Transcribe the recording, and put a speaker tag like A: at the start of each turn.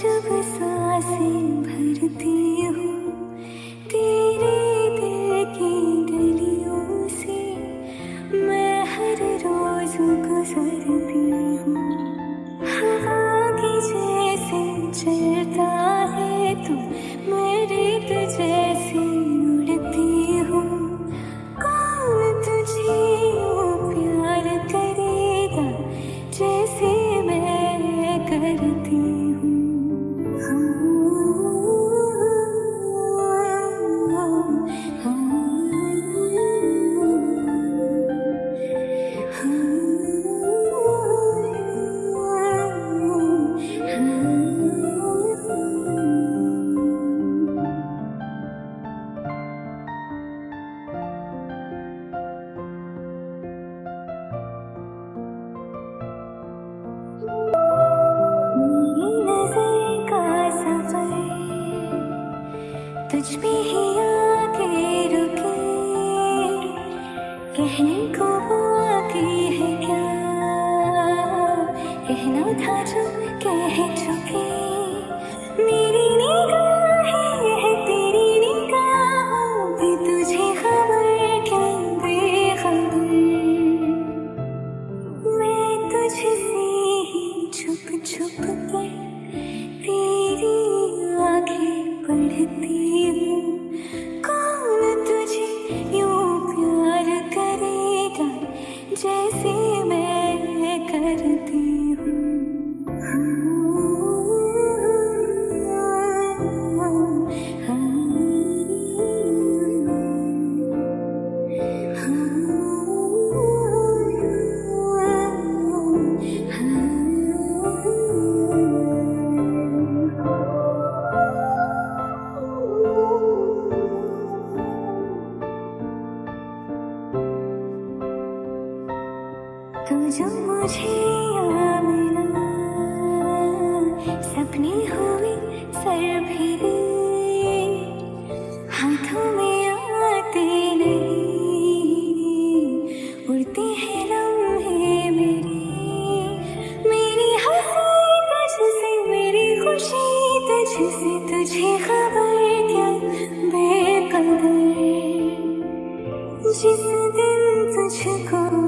A: जब साँसें भरती हूँ, तेरे दिल की गलियों से मैं हर रोज गुजरती हूँ। हवा की जैसे चलता है तू पे ही आके रुके। कहने को है क्या? कहना था जो कह चुके। मेरी निगाहें है तेरी तुझे खबर क्या बेखबर। मैं तुझसे ही छुप छुप कर तेरी आँखें पढ़ती 도저히 무지 않을 सपने हुए सर फिरे हाथों में आते नहीं। उड़ते हैं लम्हे मेरे। मेरी हँसी तुझसे, मेरी खुशी तुझसे। तुझे खबर क्या बेकदर जिस दिन तुझको